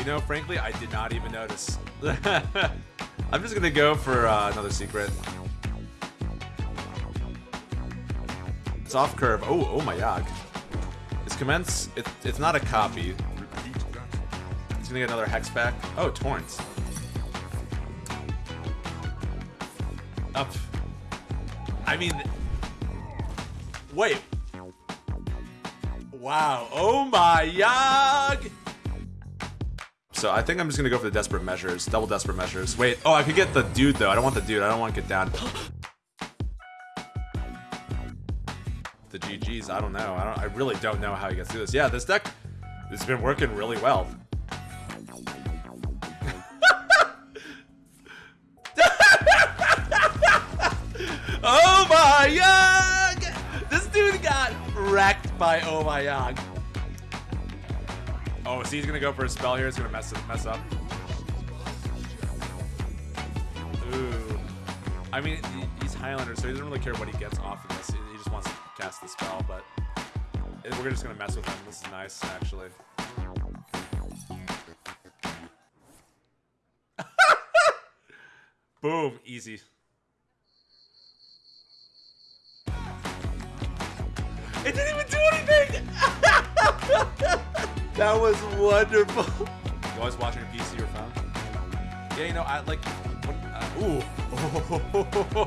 You know, frankly, I did not even notice. I'm just gonna go for uh, another secret. It's off curve. Oh, oh my god. It's commence. It, it's not a copy. It's gonna get another hex back. Oh, torrents. Up. I mean, wait. Wow. Oh my Yogg. So I think I'm just gonna go for the desperate measures, double desperate measures. Wait. Oh, I could get the dude though. I don't want the dude. I don't want to get down. the GGs. I don't know. I don't. I really don't know how he gets through this. Yeah, this deck has been working really well. oh my Yogg! This dude got wrecked by Oh my Yogg. Oh, so he's gonna go for a spell here. It's gonna mess up, mess up. Ooh. I mean, he's Highlander, so he doesn't really care what he gets off of this. He just wants to cast the spell, but we're just gonna mess with him. This is nice, actually. Boom, easy. It didn't even do anything! that was wonderful. You always watching a PC or phone? Yeah, you know, I like. Uh, ooh.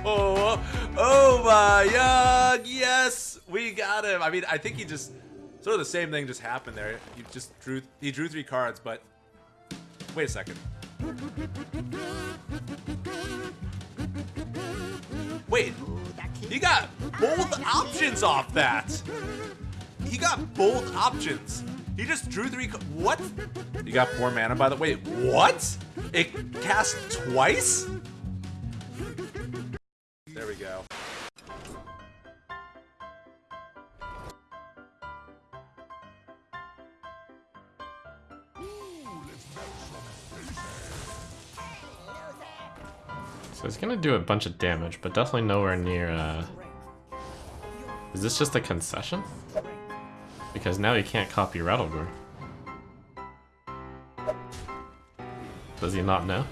Oh, oh my god! Yes, we got him. I mean, I think he just sort of the same thing just happened there. He just drew. He drew three cards, but wait a second. Wait, he got both options off that. He got both options. He just drew three. What? You got four mana by the way. What? It cast twice? There we go. So it's gonna do a bunch of damage, but definitely nowhere near, uh... Is this just a concession? Because now he can't copy Rattlegore. Does he not know?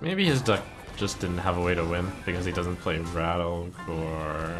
Maybe his deck just didn't have a way to win because he doesn't play Rattle or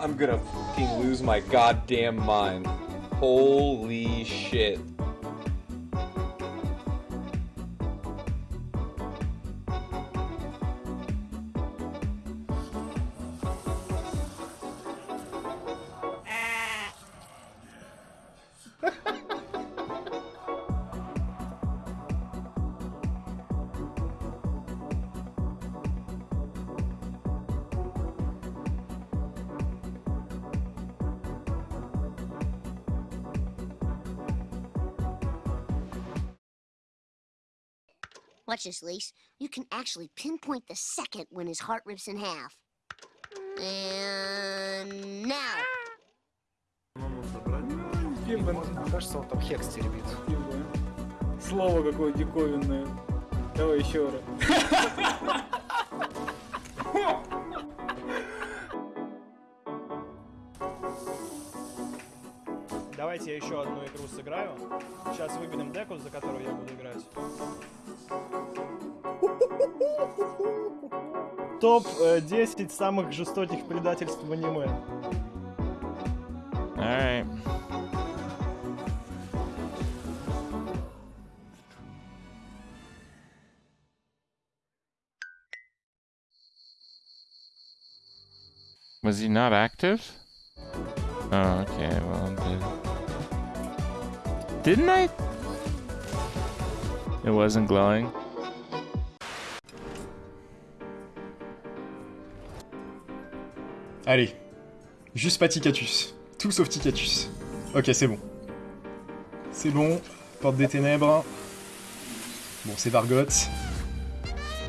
I'm gonna fucking lose my goddamn mind. Holy shit. Watch this, Lise. You can actually pinpoint the second when his heart rips in half. And now. Кажется, он там хекс теребит. Слово какое диковинное. Давай еще раз. Давайте я еще одну игру сыграю. Сейчас выберем деку, за которую я буду играть. Топ-10 самых жестоких предательств в аниме. Alright. Was he not active? Oh, okay, well, did... Didn't I? It wasn't glowing. Allez. Juste pas Ticatus. Tout sauf Ticatus. Ok, c'est bon. C'est bon. Porte des ténèbres. Bon, c'est Vargot.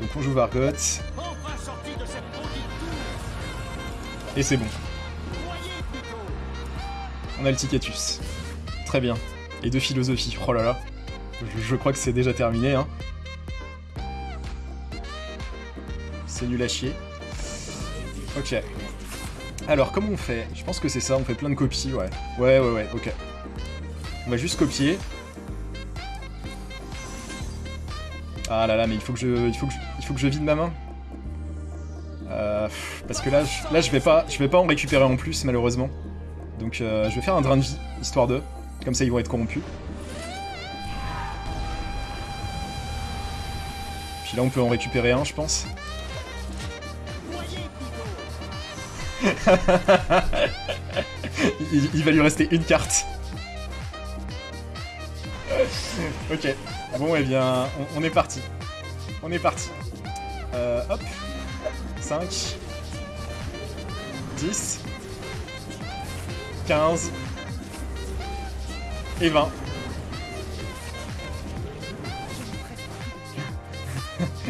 Donc on joue Vargot. Et c'est bon. On a le Ticatus. Très bien. Et deux philosophies. Oh là là. Je, je crois que c'est déjà terminé, hein. C'est nul à chier. Ok. Alors, comment on fait? Je pense que c'est ça, on fait plein de copies, ouais. Ouais, ouais, ouais, ok. On va juste copier. Ah là là, mais il faut que je, vide ma main. Euh, parce que là, je, là, vais pas, je vais pas en récupérer en plus, malheureusement. Donc, euh, je vais faire un drain vie, histoire de. Comme ça, ils vont être corrompus. Puis là, on peut en récupérer un, je pense. il, il va lui rester une carte. ok. Bon, eh bien, on, on est parti. On est parti. Euh, hop. 5. 10. 15. Et 20.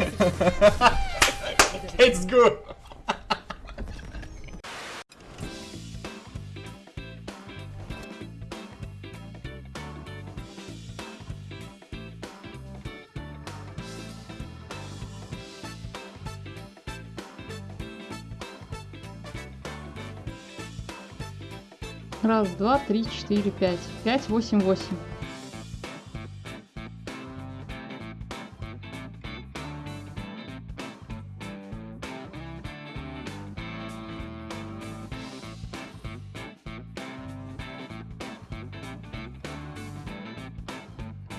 Let's go Раз, два, три, четыре, пять. Пять, восемь, восемь.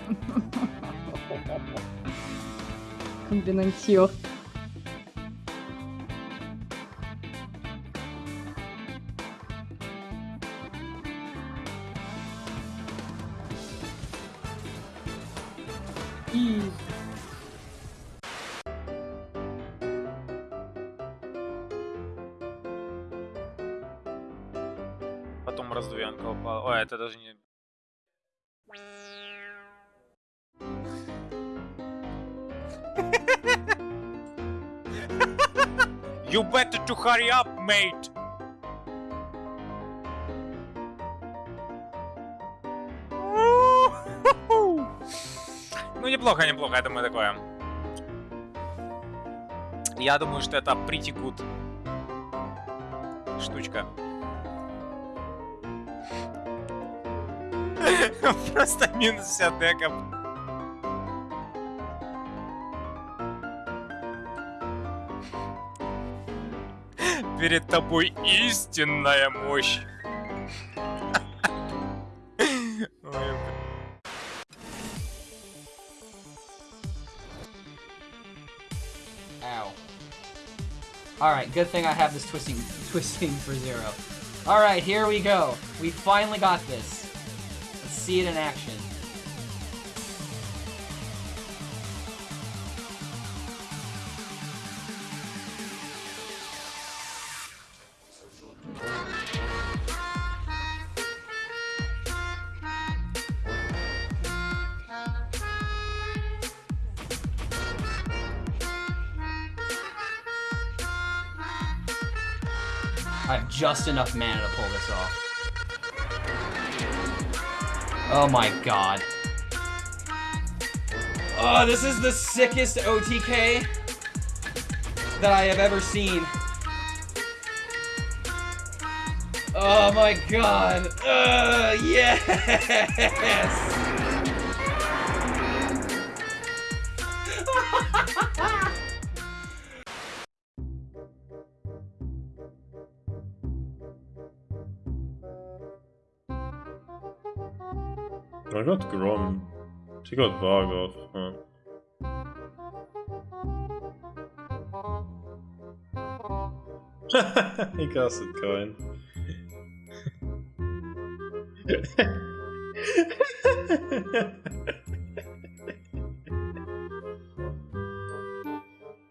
Комбинантье. И Потом раздвоенка упала. Ой, это даже не... You better to hurry up, mate! Неплохо, неплохо, я думаю, такое. Я думаю, что это pretty good штучка. Просто минус вся дека. Перед тобой истинная мощь. Alright, good thing I have this twisting twisting for zero. Alright, here we go. We finally got this. Let's see it in action. I have just enough mana to pull this off. Oh my god. Oh, this is the sickest OTK that I have ever seen. Oh my god. Uh, yes! I got Grom. She got Vargoth. Huh. he casted coin.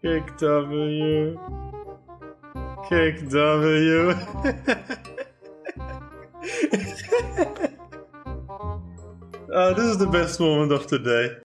Kick W. Kick W. oh, this is the best moment of the day.